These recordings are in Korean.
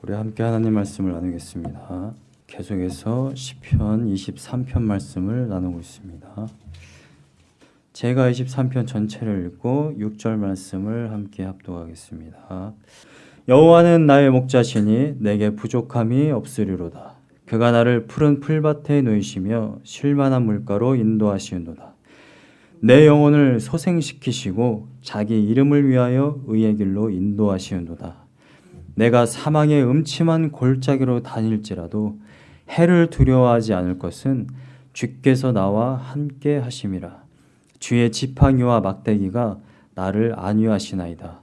우리 함께 하나님 말씀을 나누겠습니다. 계속해서 시편 23편 말씀을 나누고 있습니다. 제가 23편 전체를 읽고 6절 말씀을 함께 합독하겠습니다. 여호와는 나의 목자시니 내게 부족함이 없으리로다. 그가 나를 푸른 풀밭에 놓이시며 쉴만한 물가로 인도하시는도다. 내 영혼을 소생시키시고 자기 이름을 위하여 의의 길로 인도하시는도다. 내가 사망의 음침한 골짜기로 다닐지라도 해를 두려워하지 않을 것은 주께서 나와 함께 하심이라. 주의 지팡이와 막대기가 나를 안위하시나이다.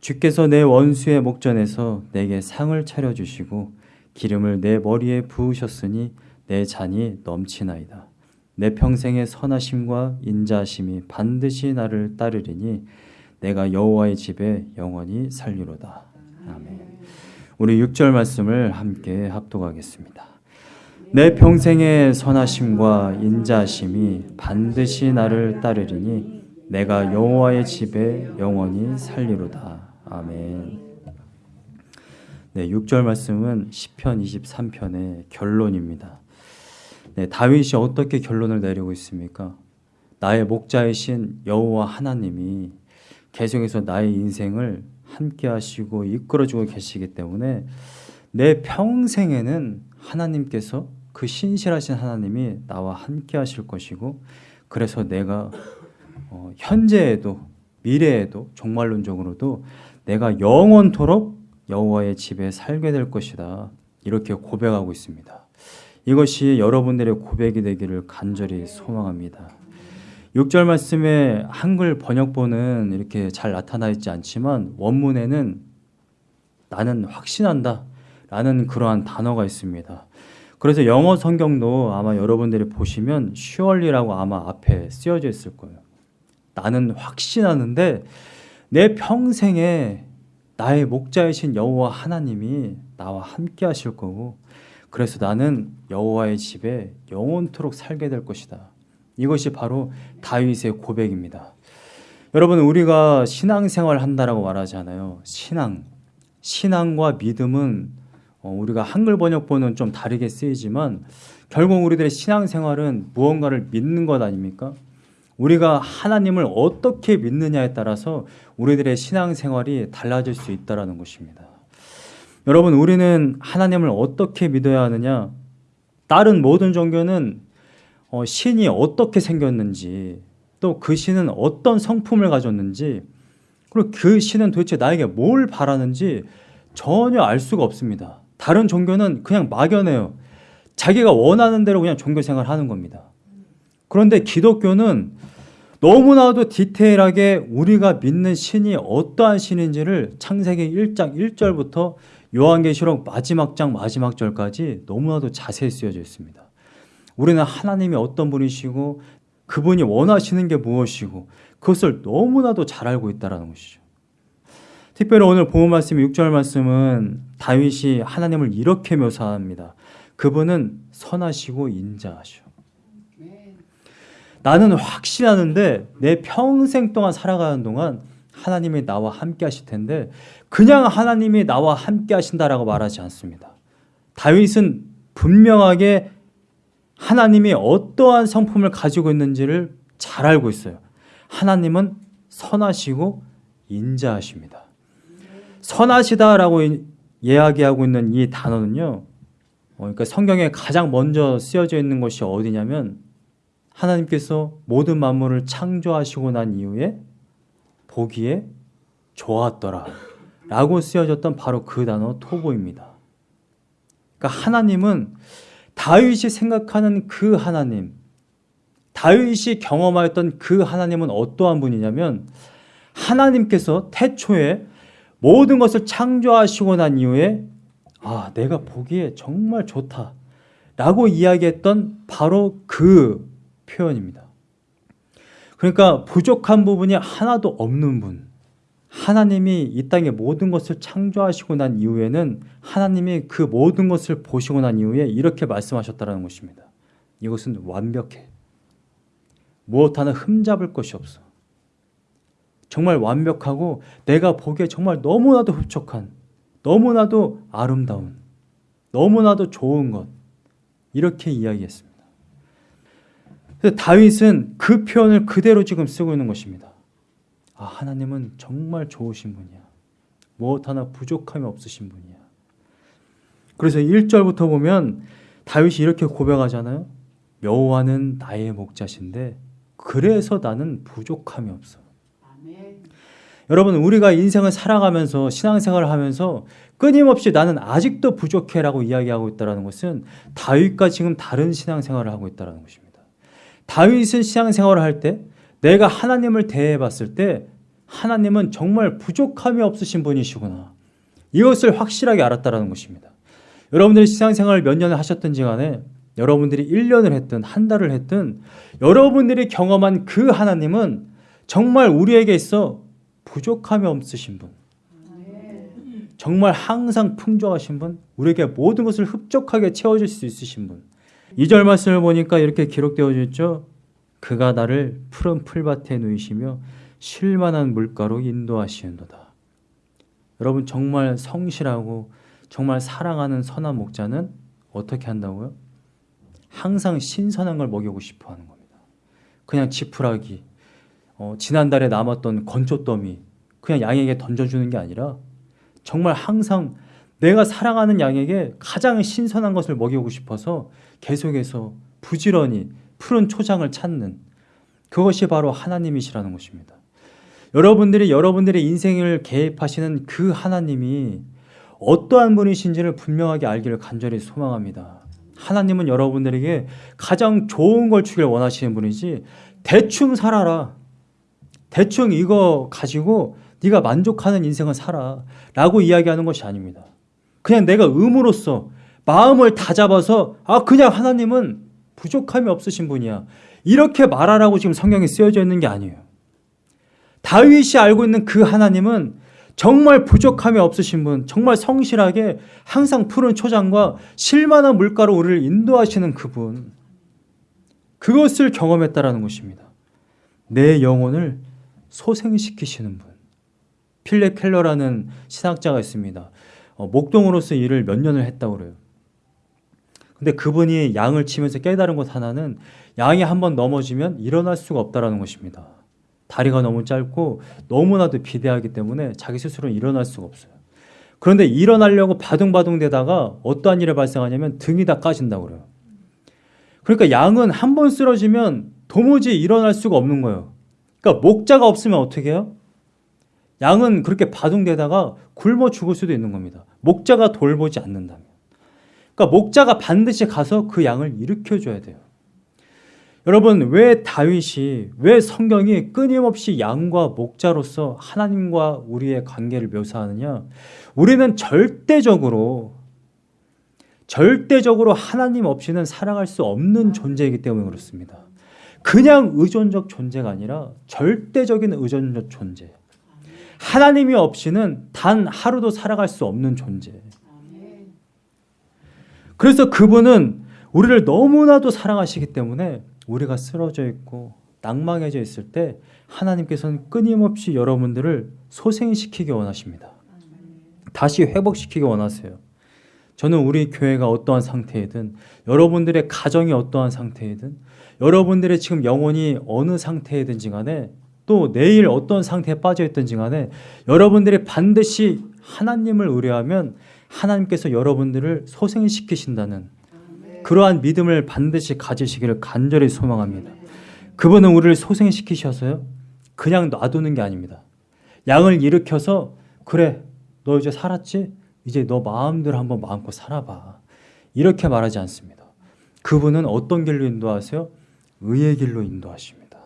주께서 내 원수의 목전에서 내게 상을 차려주시고 기름을 내 머리에 부으셨으니 내 잔이 넘치나이다. 내 평생의 선하심과 인자하심이 반드시 나를 따르리니 내가 여호와의 집에 영원히 살리로다. 우리 6절 말씀을 함께 합독하겠습니다. 내 평생의 선하심과 인자하심이 반드시 나를 따르리니 내가 여호와의 집에 영원히 살리로다. 아멘. 네, 6절 말씀은 시편 23편의 결론입니다. 네, 다윗이 어떻게 결론을 내리고 있습니까? 나의 목자이신 여호와 하나님이 계속해서 나의 인생을 함께 하시고 이끌어주고 계시기 때문에 내 평생에는 하나님께서 그 신실하신 하나님이 나와 함께 하실 것이고 그래서 내가 어, 현재에도 미래에도 종말론적으로도 내가 영원토록 여호와의 집에 살게 될 것이다. 이렇게 고백하고 있습니다. 이것이 여러분들의 고백이 되기를 간절히 소망합니다. 6절 말씀에 한글 번역본은 이렇게 잘 나타나 있지 않지만 원문에는 나는 확신한다 라는 그러한 단어가 있습니다. 그래서 영어 성경도 아마 여러분들이 보시면 슈얼리라고 아마 앞에 쓰여져 있을 거예요. 나는 확신하는데 내 평생에 나의 목자이신 여호와 하나님이 나와 함께 하실 거고 그래서 나는 여호와의 집에 영원토록 살게 될 것이다. 이것이 바로 다윗의 고백입니다. 여러분 우리가 신앙생활 한다라고 말하잖아요. 신앙, 신앙과 믿음은 어, 우리가 한글 번역본은 좀 다르게 쓰이지만 결국 우리들의 신앙생활은 무언가를 믿는 것 아닙니까? 우리가 하나님을 어떻게 믿느냐에 따라서 우리들의 신앙생활이 달라질 수 있다라는 것입니다. 여러분 우리는 하나님을 어떻게 믿어야 하느냐? 다른 모든 종교는 어, 신이 어떻게 생겼는지 또 그 신은 어떤 성품을 가졌는지 그리고 그 신은 도대체 나에게 뭘 바라는지 전혀 알 수가 없습니다. 다른 종교는 그냥 막연해요. 자기가 원하는 대로 그냥 종교 생활 하는 겁니다. 그런데 기독교는 너무나도 디테일하게 우리가 믿는 신이 어떠한 신인지를 창세기 1장 1절부터 요한계시록 마지막 장 마지막 절까지 너무나도 자세히 쓰여져 있습니다. 우리는 하나님이 어떤 분이시고 그분이 원하시는 게 무엇이고 그것을 너무나도 잘 알고 있다는 것이죠. 특별히 오늘 본 말씀 6절 말씀은 다윗이 하나님을 이렇게 묘사합니다. 그분은 선하시고 인자하셔. 나는 확신하는데 내 평생 동안 살아가는 동안 하나님이 나와 함께 하실 텐데 그냥 하나님이 나와 함께 하신다라고 말하지 않습니다. 다윗은 분명하게 하나님이 어떠한 성품을 가지고 있는지를 잘 알고 있어요. 하나님은 선하시고 인자하십니다. 선하시다라고 이야기하고 있는 이 단어는요. 어, 그러니까 성경에 가장 먼저 쓰여져 있는 것이 어디냐면 하나님께서 모든 만물을 창조하시고 난 이후에 보기에 좋았더라 라고 쓰여졌던 바로 그 단어 토보입니다. 그러니까 하나님은 다윗이 생각하는 그 하나님, 다윗이 경험하였던 그 하나님은 어떠한 분이냐면 하나님께서 태초에 모든 것을 창조하시고 난 이후에 아, 내가 보기에 정말 좋다. 라고 이야기했던 바로 그 표현입니다. 그러니까 부족한 부분이 하나도 없는 분. 하나님이 이 땅의 모든 것을 창조하시고 난 이후에는 하나님이 그 모든 것을 보시고 난 이후에 이렇게 말씀하셨다는 것입니다. 이것은 완벽해. 무엇 하나 흠잡을 것이 없어. 정말 완벽하고 내가 보기에 정말 너무나도 흡족한 너무나도 아름다운, 너무나도 좋은 것 이렇게 이야기했습니다. 다윗은 그 표현을 그대로 지금 쓰고 있는 것입니다. 아, 하나님은 정말 좋으신 분이야. 무엇 하나 부족함이 없으신 분이야. 그래서 1절부터 보면 다윗이 이렇게 고백하잖아요. 여호와는 나의 목자신데 그래서 나는 부족함이 없어. 여러분 우리가 인생을 살아가면서 신앙생활을 하면서 끊임없이 나는 아직도 부족해라고 이야기하고 있다는 것은 다윗과 지금 다른 신앙생활을 하고 있다는 것입니다. 다윗은 신앙생활을 할 때 내가 하나님을 대해 봤을 때 하나님은 정말 부족함이 없으신 분이시구나. 이것을 확실하게 알았다는 것입니다. 여러분들이 신앙생활을 몇 년을 하셨든지 간에 여러분들이 1년을 했든 한 달을 했든 여러분들이 경험한 그 하나님은 정말 우리에게 있어 부족함이 없으신 분. 정말 항상 풍족하신 분, 우리에게 모든 것을 흡족하게 채워줄 수 있으신 분. 2절 말씀을 보니까 이렇게 기록되어 있죠. 그가 나를 푸른 풀밭에 누이시며 쉴만한 물가로 인도하시는도다. 여러분 정말 성실하고 정말 사랑하는 선한 목자는 어떻게 한다고요? 항상 신선한 걸 먹이고 싶어 하는 겁니다. 그냥 지푸라기, 어, 지난달에 남았던 건초더미 그냥 양에게 던져주는 게 아니라 정말 항상 내가 사랑하는 양에게 가장 신선한 것을 먹이고 싶어서 계속해서 부지런히 푸른 초장을 찾는 그것이 바로 하나님이시라는 것입니다. 여러분들이 여러분들의 인생을 개입하시는 그 하나님이 어떠한 분이신지를 분명하게 알기를 간절히 소망합니다. 하나님은 여러분들에게 가장 좋은 걸 주길 원하시는 분이지 대충 살아라. 대충 이거 가지고 네가 만족하는 인생을 살아 라고 이야기하는 것이 아닙니다. 그냥 내가 의무로서 마음을 다 잡아서 아 그냥 하나님은 부족함이 없으신 분이야. 이렇게 말하라고 지금 성경에 쓰여져 있는 게 아니에요. 다윗이 알고 있는 그 하나님은 정말 부족함이 없으신 분, 정말 성실하게 항상 푸른 초장과 실만한 물가로 우리를 인도하시는 그분. 그것을 경험했다라는 것입니다. 내 영혼을 소생시키시는 분. 필레 켈러라는 신학자가 있습니다. 어, 목동으로서 일을 몇 년을 했다고 그래요. 근데 그분이 양을 치면서 깨달은 것 하나는 양이 한번 넘어지면 일어날 수가 없다라는 것입니다. 다리가 너무 짧고 너무나도 비대하기 때문에 자기 스스로 일어날 수가 없어요. 그런데 일어나려고 바둥바둥 대다가 어떠한 일이 발생하냐면 등이 다 까진다고 그래요. 그러니까 양은 한 번 쓰러지면 도무지 일어날 수가 없는 거예요. 그러니까 목자가 없으면 어떻게 해요? 양은 그렇게 바둥대다가 굶어 죽을 수도 있는 겁니다. 목자가 돌보지 않는다면. 그러니까 목자가 반드시 가서 그 양을 일으켜줘야 돼요. 여러분 왜 다윗이 왜 성경이 끊임없이 양과 목자로서 하나님과 우리의 관계를 묘사하느냐? 우리는 절대적으로 절대적으로 하나님 없이는 살아갈 수 없는 존재이기 때문에 그렇습니다. 그냥 의존적 존재가 아니라 절대적인 의존적 존재. 하나님이 없이는 단 하루도 살아갈 수 없는 존재. 그래서 그분은 우리를 너무나도 사랑하시기 때문에 우리가 쓰러져 있고 낭망해져 있을 때 하나님께서는 끊임없이 여러분들을 소생시키기 원하십니다. 다시 회복시키기 원하세요. 저는 우리 교회가 어떠한 상태이든 여러분들의 가정이 어떠한 상태이든 여러분들의 지금 영혼이 어느 상태이든지 간에 또 내일 어떤 상태에 빠져 있든지 간에 여러분들이 반드시 하나님을 의뢰하면 하나님께서 여러분들을 소생시키신다는 그러한 믿음을 반드시 가지시기를 간절히 소망합니다. 그분은 우리를 소생시키셔서요. 그냥 놔두는 게 아닙니다. 양을 일으켜서 그래 너 이제 살았지? 이제 너 마음대로 한번 마음껏 살아봐. 이렇게 말하지 않습니다. 그분은 어떤 길로 인도하세요? 의의 길로 인도하십니다.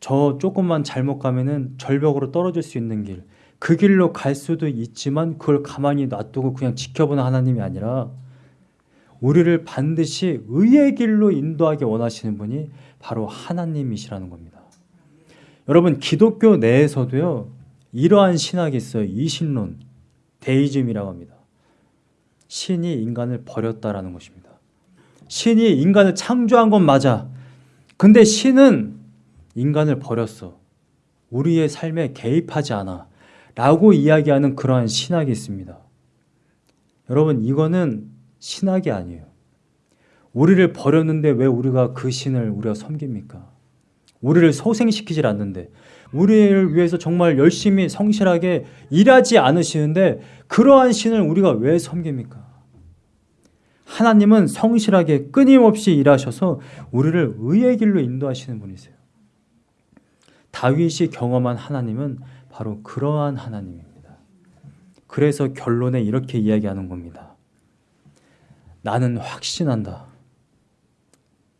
저 조금만 잘못 가면은 절벽으로 떨어질 수 있는 길, 그 길로 갈 수도 있지만 그걸 가만히 놔두고 그냥 지켜보는 하나님이 아니라 우리를 반드시 의의 길로 인도하기 원하시는 분이 바로 하나님이시라는 겁니다. 여러분 기독교 내에서도요 이러한 신학이 있어요. 이신론, 데이즘이라고 합니다. 신이 인간을 버렸다라는 것입니다. 신이 인간을 창조한 건 맞아. 근데 신은 인간을 버렸어. 우리의 삶에 개입하지 않아. 라고 이야기하는 그러한 신학이 있습니다. 여러분, 이거는 신학이 아니에요. 우리를 버렸는데 왜 우리가 그 신을 우리가 섬깁니까? 우리를 소생시키질 않는데, 우리를 위해서 정말 열심히 성실하게 일하지 않으시는데, 그러한 신을 우리가 왜 섬깁니까? 하나님은 성실하게 끊임없이 일하셔서 우리를 의의 길로 인도하시는 분이세요. 다윗이 경험한 하나님은 바로 그러한 하나님입니다. 그래서 결론에 이렇게 이야기하는 겁니다. 나는 확신한다.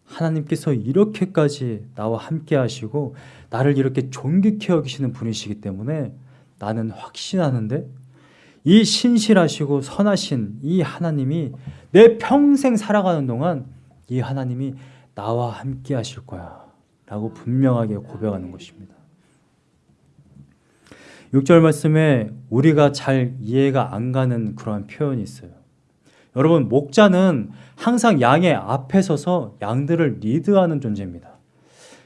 하나님께서 이렇게까지 나와 함께 하시고 나를 이렇게 존귀케 여기시는 분이시기 때문에 나는 확신하는데 이 신실하시고 선하신 이 하나님이 내 평생 살아가는 동안 이 하나님이 나와 함께 하실 거야 라고 분명하게 고백하는 것입니다. 6절 말씀에 우리가 잘 이해가 안 가는 그러한 표현이 있어요. 여러분, 목자는 항상 양의 앞에 서서 양들을 리드하는 존재입니다.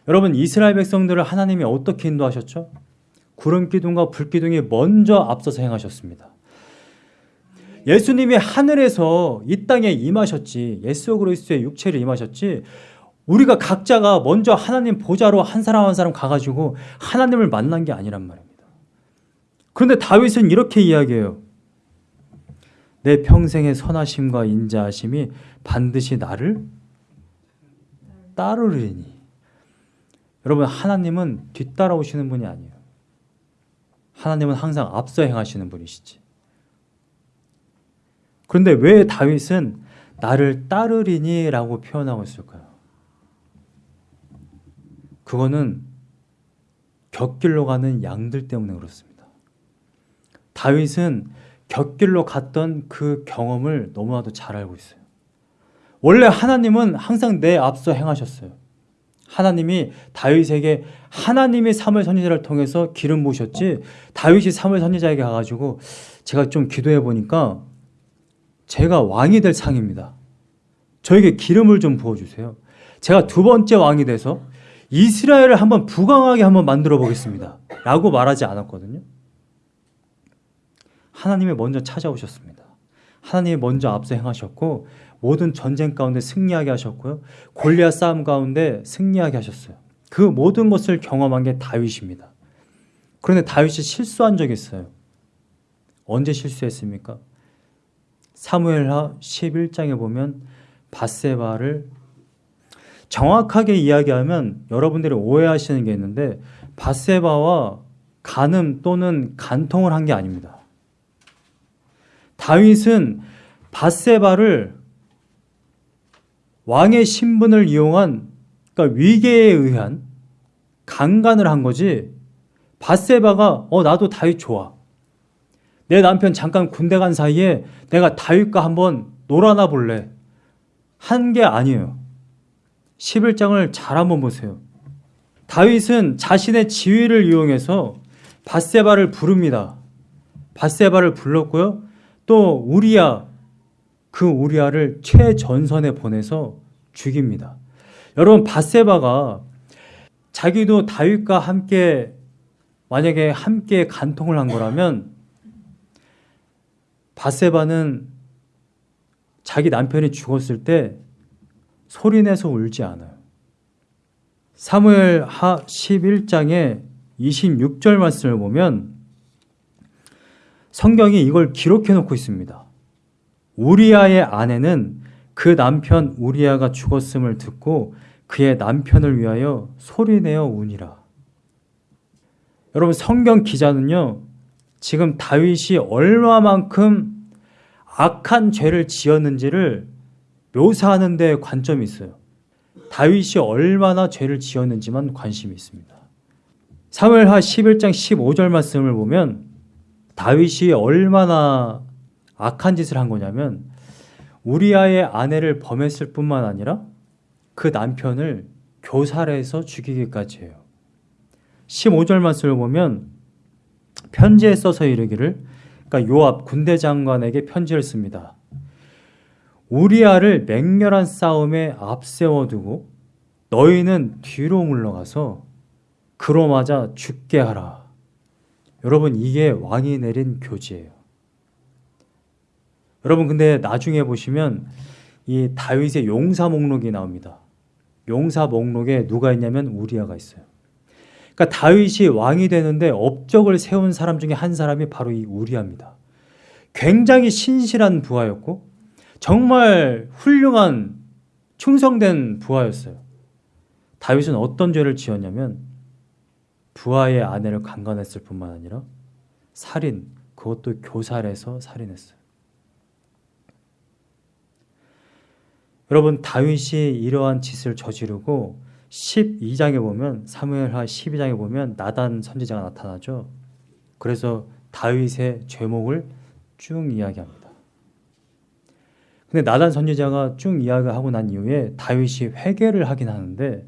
여러분, 이스라엘 백성들을 하나님이 어떻게 인도하셨죠? 구름 기둥과 불 기둥이 먼저 앞서서 행하셨습니다. 예수님이 하늘에서 이 땅에 임하셨지, 예수 그리스도의 육체를 임하셨지, 우리가 각자가 먼저 하나님 보좌로 한 사람 한 사람 가가지고 하나님을 만난 게 아니란 말입니다. 그런데 다윗은 이렇게 이야기해요. 내 평생의 선하심과 인자하심이 반드시 나를 따르리니. 여러분, 하나님은 뒤따라오시는 분이 아니에요. 하나님은 항상 앞서 행하시는 분이시지. 그런데 왜 다윗은 나를 따르리니 라고 표현하고 있을까요? 그거는 곁길로 가는 양들 때문에 그렇습니다. 다윗은 곁길로 갔던 그 경험을 너무나도 잘 알고 있어요. 원래 하나님은 항상 내 앞서 행하셨어요. 하나님이 다윗에게 하나님이 사무엘 선지자를 통해서 기름 부으셨지 다윗이 사무엘 선지자에게 가가지고 제가 좀 기도해 보니까 제가 왕이 될 상입니다. 저에게 기름을 좀 부어주세요. 제가 두 번째 왕이 돼서 이스라엘을 한번 부강하게 한번 만들어 보겠습니다. 라고 말하지 않았거든요. 하나님이 먼저 찾아오셨습니다. 하나님이 먼저 앞서 행하셨고 모든 전쟁 가운데 승리하게 하셨고요. 골리앗 싸움 가운데 승리하게 하셨어요. 그 모든 것을 경험한 게 다윗입니다. 그런데 다윗이 실수한 적이 있어요. 언제 실수했습니까? 사무엘하 11장에 보면 바세바를 정확하게 이야기하면 여러분들이 오해하시는 게 있는데 바세바와 간음 또는 간통을 한 게 아닙니다. 다윗은 바세바를 왕의 신분을 이용한 그러니까 위계에 의한 강간을 한 거지. 바세바가 어 나도 다윗 좋아. 내 남편 잠깐 군대 간 사이에 내가 다윗과 한번 놀아나 볼래. 한 게 아니에요. 11장을 잘 한번 보세요. 다윗은 자신의 지위를 이용해서 바세바를 부릅니다. 바세바를 불렀고요 또 우리야 그 우리아를 최전선에 보내서 죽입니다. 여러분 바세바가 자기도 다윗과 함께 만약에 함께 간통을 한 거라면 바세바는 자기 남편이 죽었을 때 소리내서 울지 않아요. 사무엘 하 11장에 26절 말씀을 보면 성경이 이걸 기록해 놓고 있습니다. 우리아의 아내는 그 남편 우리아가 죽었음을 듣고 그의 남편을 위하여 소리내어 우니라. 여러분 성경 기자는요. 지금 다윗이 얼마만큼 악한 죄를 지었는지를 묘사하는 데 관점이 있어요. 다윗이 얼마나 죄를 지었는지만 관심이 있습니다. 사무엘하 11장 15절 말씀을 보면 다윗이 얼마나 악한 짓을 한 거냐면 우리아의 아내를 범했을 뿐만 아니라 그 남편을 교살해서 죽이기까지 해요. 15절 말씀을 보면 편지에 써서 이르기를 그러니까 요압 군대 장관에게 편지를 씁니다. 우리아를 맹렬한 싸움에 앞세워 두고 너희는 뒤로 물러가서 그로 맞아 죽게 하라. 여러분 이게 왕이 내린 교지예요. 여러분 근데 나중에 보시면 이 다윗의 용사 목록이 나옵니다. 용사 목록에 누가 있냐면 우리아가 있어요. 그러니까 다윗이 왕이 되는데 업적을 세운 사람 중에 한 사람이 바로 이 우리아입니다. 굉장히 신실한 부하였고 정말 훌륭한 충성된 부하였어요. 다윗은 어떤 죄를 지었냐면 부하의 아내를 강간했을 뿐만 아니라 살인, 그것도 교살해서 살인했어요. 여러분 다윗이 이러한 짓을 저지르고 12장에 보면 사무엘하 12장에 보면 나단 선지자가 나타나죠. 그래서 다윗의 죄목을 쭉 이야기합니다. 근데 나단 선지자가 쭉 이야기하고 난 이후에 다윗이 회개를 하긴 하는데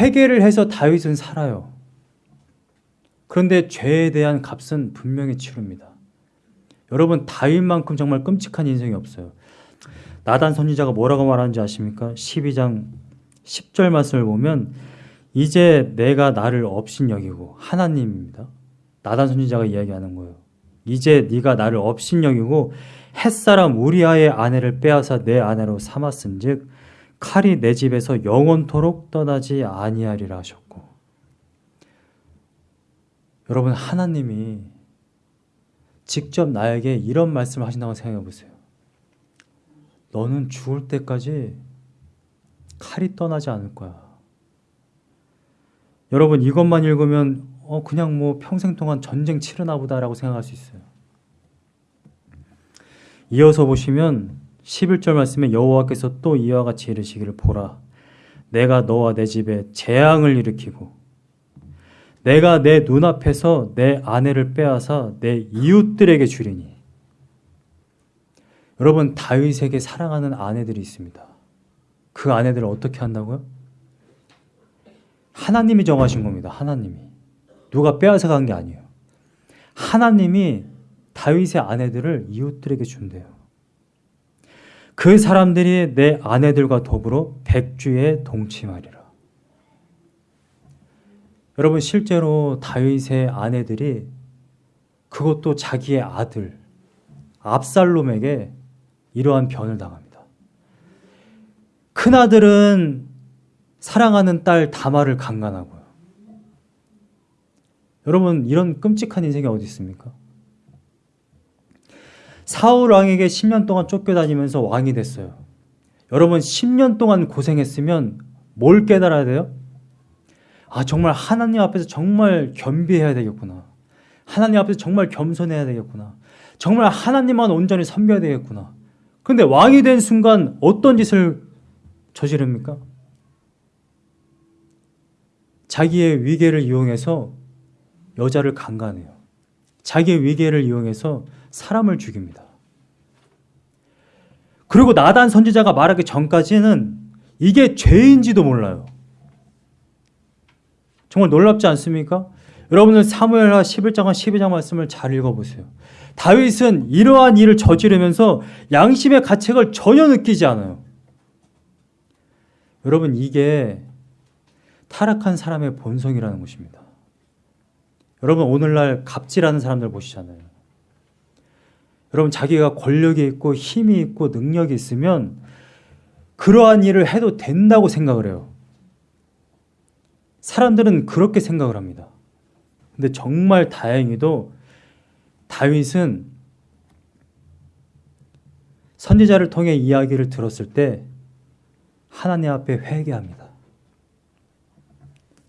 회개를 해서 다윗은 살아요. 그런데 죄에 대한 값은 분명히 치릅니다. 여러분 다윗만큼 정말 끔찍한 인생이 없어요. 나단 선지자가 뭐라고 말하는지 아십니까? 12장 10절 말씀을 보면 이제 내가 나를 업신 여기고 하나님입니다. 나단 선지자가 이야기하는 거예요. 이제 네가 나를 업신 여기고 햇사람 우리아의 아내를 빼앗아 내 아내로 삼았은즉 칼이 내 집에서 영원토록 떠나지 아니하리라 하셨고 여러분 하나님이 직접 나에게 이런 말씀을 하신다고 생각해 보세요. 너는 죽을 때까지 칼이 떠나지 않을 거야. 여러분 이것만 읽으면 어 그냥 뭐 평생 동안 전쟁 치르나 보다라고 생각할 수 있어요. 이어서 보시면 11절 말씀에 여호와께서 또 이와 같이 이르시기를 보라 내가 너와 내 집에 재앙을 일으키고 내가 내 눈앞에서 내 아내를 빼앗아 내 이웃들에게 주리니 여러분 다윗에게 사랑하는 아내들이 있습니다. 그 아내들을 어떻게 한다고요? 하나님이 정하신 겁니다. 하나님이 누가 빼앗아 간 게 아니에요. 하나님이 다윗의 아내들을 이웃들에게 준대요. 그 사람들이 내 아내들과 더불어 백주에 동침하리라. 여러분 실제로 다윗의 아내들이 그것도 자기의 아들 압살롬에게 이러한 변을 당합니다. 큰아들은 사랑하는 딸 다마를 강간하고요. 여러분 이런 끔찍한 인생이 어디 있습니까? 사울 왕에게 10년 동안 쫓겨다니면서 왕이 됐어요. 여러분 10년 동안 고생했으면 뭘 깨달아야 돼요? 아 정말 하나님 앞에서 정말 겸비해야 되겠구나. 하나님 앞에서 정말 겸손해야 되겠구나. 정말 하나님만 온전히 섬겨야 되겠구나. 그런데 왕이 된 순간 어떤 짓을 저지릅니까? 자기의 위계를 이용해서 여자를 강간해요. 자기의 위계를 이용해서 사람을 죽입니다. 그리고 나단 선지자가 말하기 전까지는 이게 죄인지도 몰라요. 정말 놀랍지 않습니까? 여러분은 사무엘하 11장과 12장 말씀을 잘 읽어보세요. 다윗은 이러한 일을 저지르면서 양심의 가책을 전혀 느끼지 않아요. 여러분 이게 타락한 사람의 본성이라는 것입니다. 여러분 오늘날 갑질하는 사람들 보시잖아요. 여러분 자기가 권력이 있고 힘이 있고 능력이 있으면 그러한 일을 해도 된다고 생각을 해요. 사람들은 그렇게 생각을 합니다. 근데 정말 다행히도 다윗은 선지자를 통해 이야기를 들었을 때 하나님 앞에 회개합니다.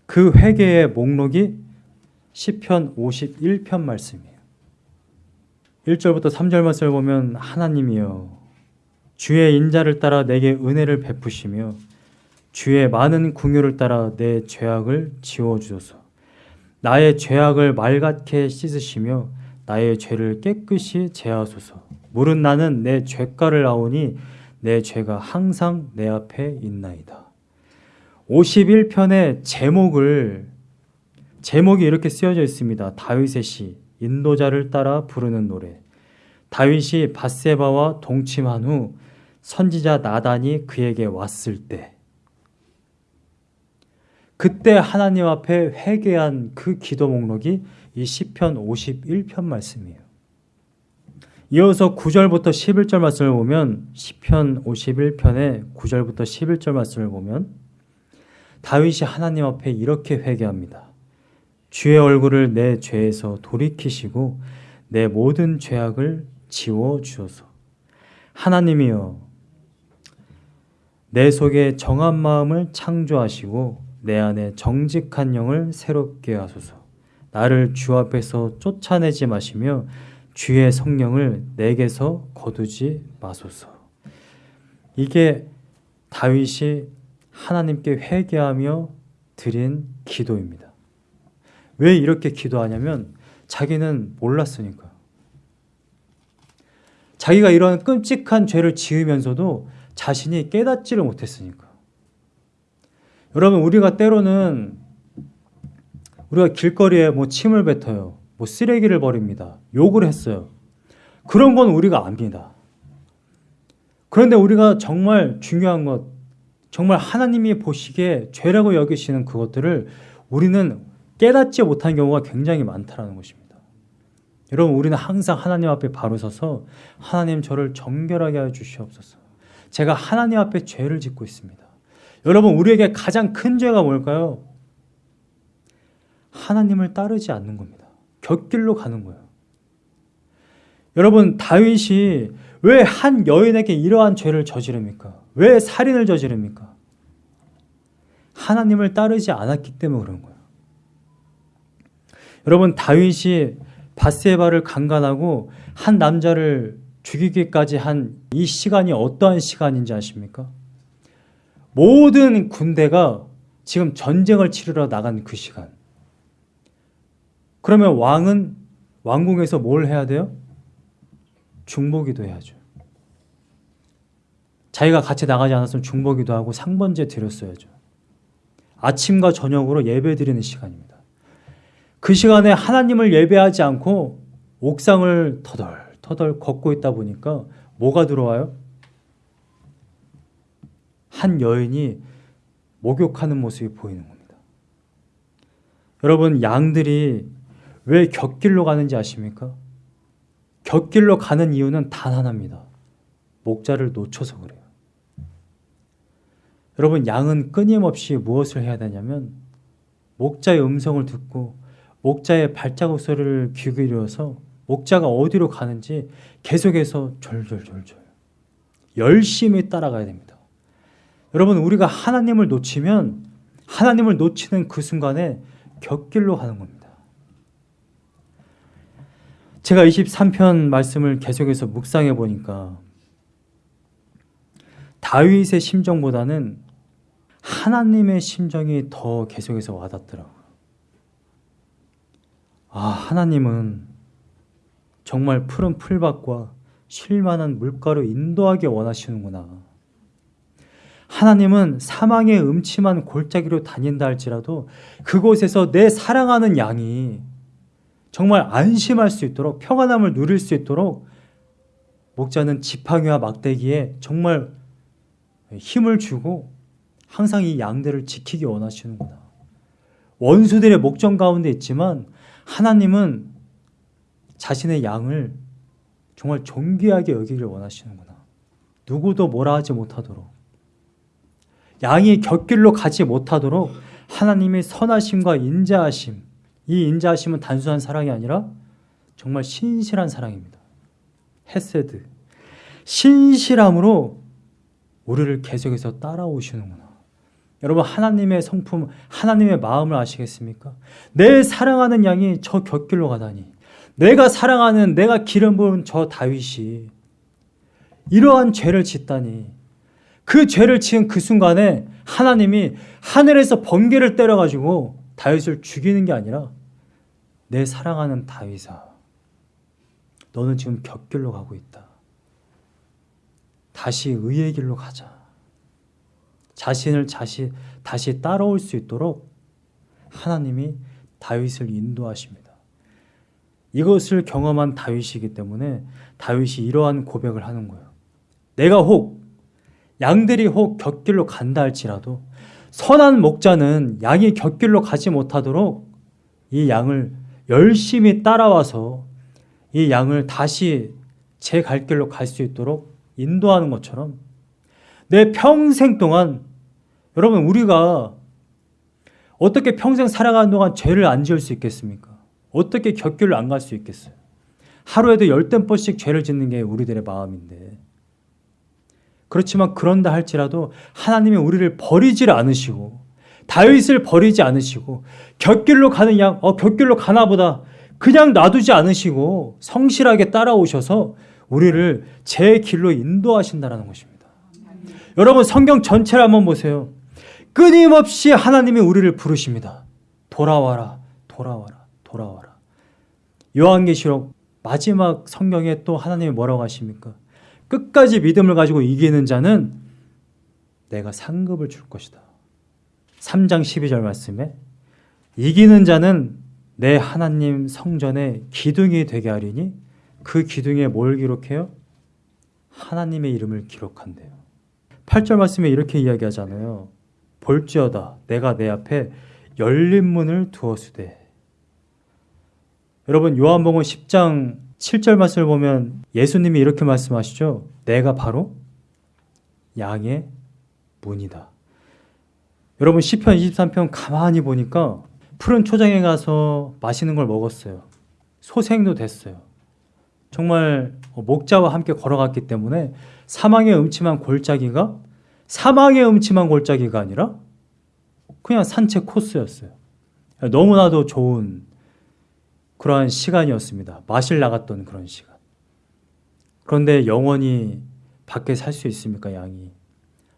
그 회개의 목록이 시편 51편 말씀이에요. 1절부터 3절 말씀을 보면 하나님이여 주의 인자를 따라 내게 은혜를 베푸시며 주의 많은 궁유를 따라 내 죄악을 지워 주소서. 나의 죄악을 맑게 씻으시며 나의 죄를 깨끗이 제하소서. 물은 나는 내 죄가를 아오니 내 죄가 항상 내 앞에 있나이다. 51편의 제목을 제목이 이렇게 쓰여져 있습니다. 다윗의 시 인도자를 따라 부르는 노래. 다윗이 바세바와 동침한 후 선지자 나단이 그에게 왔을 때 그때 하나님 앞에 회개한 그 기도 목록이 이 시편 51편 말씀이에요. 이어서 9절부터 11절 말씀을 보면 시편 51편의 9절부터 11절 말씀을 보면 다윗이 하나님 앞에 이렇게 회개합니다. 주의 얼굴을 내 죄에서 돌이키시고 내 모든 죄악을 지워 주소서. 하나님이여 내 속에 정한 마음을 창조하시고 내 안에 정직한 영을 새롭게 하소서. 나를 주 앞에서 쫓아내지 마시며 주의 성령을 내게서 거두지 마소서. 이게 다윗이 하나님께 회개하며 드린 기도입니다. 왜 이렇게 기도하냐면 자기는 몰랐으니까. 자기가 이런 끔찍한 죄를 지으면서도 자신이 깨닫지를 못했으니까. 여러분, 우리가 때로는 우리가 길거리에 뭐 침을 뱉어요. 뭐 쓰레기를 버립니다. 욕을 했어요. 그런 건 우리가 압니다. 그런데 우리가 정말 중요한 것, 정말 하나님이 보시기에 죄라고 여기시는 그것들을 우리는 깨닫지 못한 경우가 굉장히 많다는 것입니다. 여러분, 우리는 항상 하나님 앞에 바로 서서 하나님 저를 정결하게 하여 주시옵소서. 제가 하나님 앞에 죄를 짓고 있습니다. 여러분, 우리에게 가장 큰 죄가 뭘까요? 하나님을 따르지 않는 겁니다. 곁길로 가는 거예요. 여러분, 다윗이 왜 한 여인에게 이러한 죄를 저지릅니까? 왜 살인을 저지릅니까? 하나님을 따르지 않았기 때문에 그런 거예요. 여러분, 다윗이 바세바를 강간하고 한 남자를 죽이기까지 한 이 시간이 어떠한 시간인지 아십니까? 모든 군대가 지금 전쟁을 치르러 나간 그 시간. 그러면 왕은 왕궁에서 뭘 해야 돼요? 중보기도 해야죠. 자기가 같이 나가지 않았으면 중보기도 하고 상번제 드렸어야죠. 아침과 저녁으로 예배 드리는 시간입니다. 그 시간에 하나님을 예배하지 않고 옥상을 터덜터덜 걷고 있다 보니까 뭐가 들어와요? 한 여인이 목욕하는 모습이 보이는 겁니다. 여러분, 양들이 왜 곁길로 가는지 아십니까? 곁길로 가는 이유는 단 하나입니다. 목자를 놓쳐서 그래요. 여러분, 양은 끊임없이 무엇을 해야 되냐면, 목자의 음성을 듣고, 목자의 발자국 소리를 귀 기울여서, 목자가 어디로 가는지 계속해서 졸졸졸졸 열심히 따라가야 됩니다. 여러분, 우리가 하나님을 놓치면, 하나님을 놓치는 그 순간에 곁길로 가는 겁니다. 제가 23편 말씀을 계속해서 묵상해 보니까 다윗의 심정보다는 하나님의 심정이 더 계속해서 와닿더라고요. 아, 하나님은 정말 푸른 풀밭과 쉴만한 물가로 인도하게 원하시는구나. 하나님은 사망의 음침한 골짜기로 다닌다 할지라도 그곳에서 내 사랑하는 양이 정말 안심할 수 있도록 평안함을 누릴 수 있도록 목자는 지팡이와 막대기에 정말 힘을 주고 항상 이 양들을 지키기 원하시는구나. 원수들의 목전 가운데 있지만 하나님은 자신의 양을 정말 존귀하게 여기기를 원하시는구나. 누구도 뭐라 하지 못하도록. 양이 곁길로 가지 못하도록 하나님의 선하심과 인자하심, 이 인자하심은 단순한 사랑이 아니라 정말 신실한 사랑입니다. 헤세드. 신실함으로 우리를 계속해서 따라오시는구나. 여러분 하나님의 성품, 하나님의 마음을 아시겠습니까? 내 사랑하는 양이 저 곁길로 가다니. 내가 사랑하는 내가 기름 부은 저 다윗이 이러한 죄를 짓다니. 그 죄를 지은 그 순간에 하나님이 하늘에서 번개를 때려가지고 다윗을 죽이는 게 아니라 내 사랑하는 다윗아 너는 지금 곁길로 가고 있다. 다시 의의 길로 가자. 자신을 다시, 다시 따라올 수 있도록 하나님이 다윗을 인도하십니다. 이것을 경험한 다윗이기 때문에 다윗이 이러한 고백을 하는 거예요. 내가 혹 양들이 혹 곁길로 간다 할지라도 선한 목자는 양이 곁길로 가지 못하도록 이 양을 열심히 따라와서 이 양을 다시 제 갈 길로 갈 수 있도록 인도하는 것처럼 내 평생 동안 여러분 우리가 어떻게 평생 살아가는 동안 죄를 안 지을 수 있겠습니까? 어떻게 곁길로 안갈 수 있겠어요? 하루에도 열댓 번씩 죄를 짓는 게 우리들의 마음인데 그렇지만 그런다 할지라도 하나님이 우리를 버리질 않으시고 다윗을 버리지 않으시고 곁길로 가는 양, 어 곁길로 가나 보다 그냥 놔두지 않으시고 성실하게 따라오셔서 우리를 제 길로 인도하신다라는 것입니다. 여러분 성경 전체를 한번 보세요. 끊임없이 하나님이 우리를 부르십니다. 돌아와라, 돌아와라, 돌아와라. 요한계시록 마지막 성경에 또 하나님이 뭐라고 하십니까? 끝까지 믿음을 가지고 이기는 자는 내가 상급을 줄 것이다. 3장 12절 말씀에 이기는 자는 내 하나님 성전에 기둥이 되게 하리니 그 기둥에 뭘 기록해요? 하나님의 이름을 기록한대요. 8절 말씀에 이렇게 이야기하잖아요. 볼지어다 내가 내 앞에 열린 문을 두었으되 여러분 요한복음 10장 7절 말씀을 보면 예수님이 이렇게 말씀하시죠. 내가 바로 양의 문이다. 여러분 시편 23편 가만히 보니까 푸른 초장에 가서 맛있는 걸 먹었어요. 소생도 됐어요. 정말 목자와 함께 걸어갔기 때문에 사망의 음침한 골짜기가 사망의 음침한 골짜기가 아니라 그냥 산책 코스였어요. 너무나도 좋은 그러한 시간이었습니다. 마실 나갔던 그런 시간. 그런데 영원히 밖에 살 수 있습니까, 양이?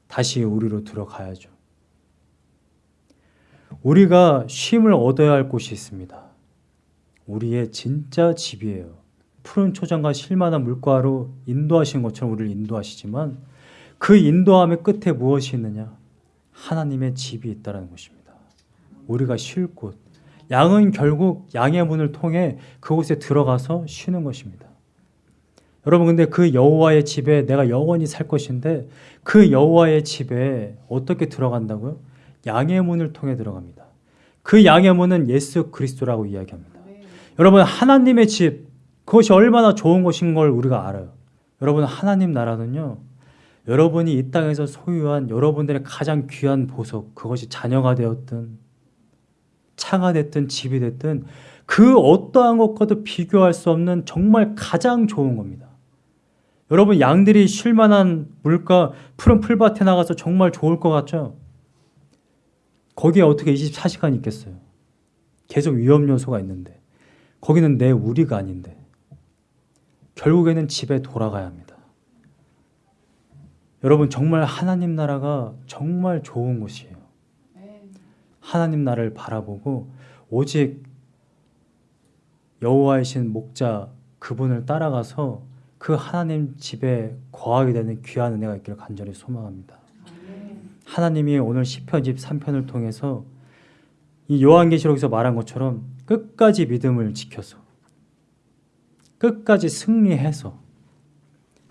다시 우리로 들어가야죠. 우리가 쉼을 얻어야 할 곳이 있습니다. 우리의 진짜 집이에요. 푸른 초장과 실만한 물가로 인도하신 것처럼 우리를 인도하시지만 그 인도함의 끝에 무엇이 있느냐? 하나님의 집이 있다는 것입니다. 우리가 쉴 곳. 양은 결국 양의 문을 통해 그곳에 들어가서 쉬는 것입니다. 여러분 근데 그 여호와의 집에 내가 영원히 살 것인데 그 여호와의 집에 어떻게 들어간다고요? 양의 문을 통해 들어갑니다. 그 양의 문은 예수 그리스도라고 이야기합니다. 여러분 하나님의 집 그것이 얼마나 좋은 것인 걸 우리가 알아요. 여러분 하나님 나라는요. 여러분이 이 땅에서 소유한 여러분들의 가장 귀한 보석 그것이 자녀가 되었든 차가 됐든 집이 됐든 그 어떠한 것과도 비교할 수 없는 정말 가장 좋은 겁니다. 여러분 양들이 쉴만한 물가 푸른 풀밭에 나가서 정말 좋을 것 같죠? 거기에 어떻게 24시간 있겠어요? 계속 위험 요소가 있는데 거기는 내 우리가 아닌데 결국에는 집에 돌아가야 합니다. 여러분 정말 하나님 나라가 정말 좋은 곳이에요. 하나님 나라를 바라보고 오직 여호와이신 목자 그분을 따라가서 그 하나님 집에 거하게 되는 귀한 은혜가 있기를 간절히 소망합니다. 하나님이 오늘 시편 23편을 통해서 이 요한계시록에서 말한 것처럼 끝까지 믿음을 지켜서 끝까지 승리해서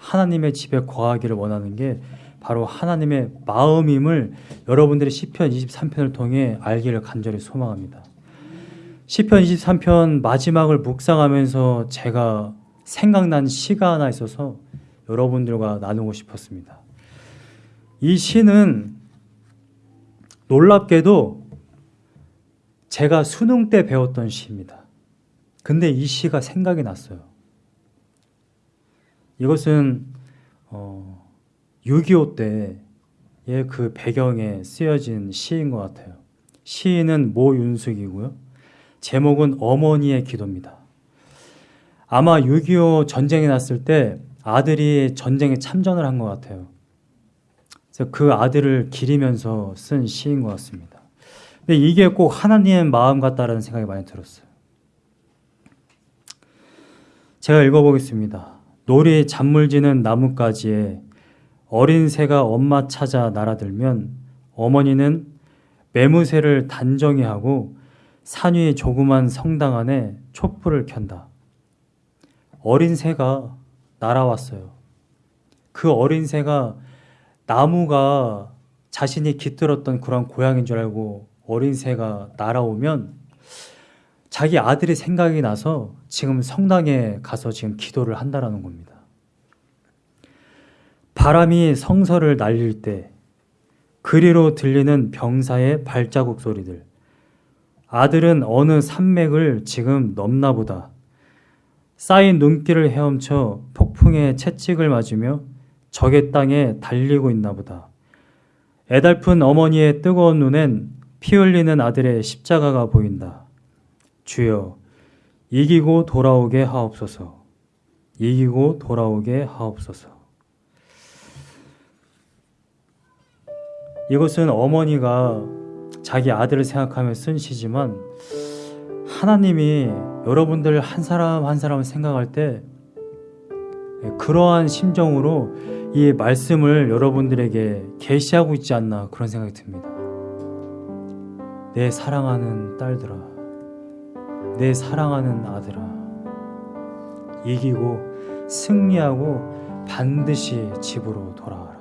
하나님의 집에 거하기를 원하는 게 바로 하나님의 마음임을 여러분들이 시편 23편을 통해 알기를 간절히 소망합니다. 시편 23편 마지막을 묵상하면서 제가 생각난 시가 하나 있어서 여러분들과 나누고 싶었습니다. 이 시는 놀랍게도 제가 수능 때 배웠던 시입니다. 근데 이 시가 생각이 났어요. 이것은 어, 6.25 때의 그 배경에 쓰여진 시인 것 같아요. 시인은 모윤숙이고요. 제목은 어머니의 기도입니다. 아마 6.25 전쟁이 났을 때 아들이 전쟁에 참전을 한 것 같아요. 그래서 그 아들을 기리면서 쓴 시인 것 같습니다. 근데 이게 꼭 하나님의 마음 같다라는 생각이 많이 들었어요. 제가 읽어보겠습니다. 놀이 잔물지는 나뭇가지에 어린 새가 엄마 찾아 날아들면 어머니는 매무새를 단정히 하고 산위 조그만 성당 안에 촛불을 켠다. 어린 새가 날아왔어요. 그 어린 새가 나무가 자신이 깃들었던 그런 고향인 줄 알고 어린 새가 날아오면 자기 아들이 생각이 나서 지금 성당에 가서 지금 기도를 한다라는 겁니다. 바람이 성서를 날릴 때 그리로 들리는 병사의 발자국 소리들. 아들은 어느 산맥을 지금 넘나 보다. 쌓인 눈길을 헤엄쳐 폭풍의 채찍을 맞으며 적의 땅에 달리고 있나 보다. 애달픈 어머니의 뜨거운 눈엔 피 흘리는 아들의 십자가가 보인다. 주여, 이기고 돌아오게 하옵소서. 이기고 돌아오게 하옵소서. 이것은 어머니가 자기 아들을 생각하며 쓴 시지만 하나님이 여러분들 한 사람 한 사람을 생각할 때 그러한 심정으로 이 말씀을 여러분들에게 계시하고 있지 않나 그런 생각이 듭니다. 내 사랑하는 딸들아, 내 사랑하는 아들아, 이기고 승리하고 반드시 집으로 돌아와라.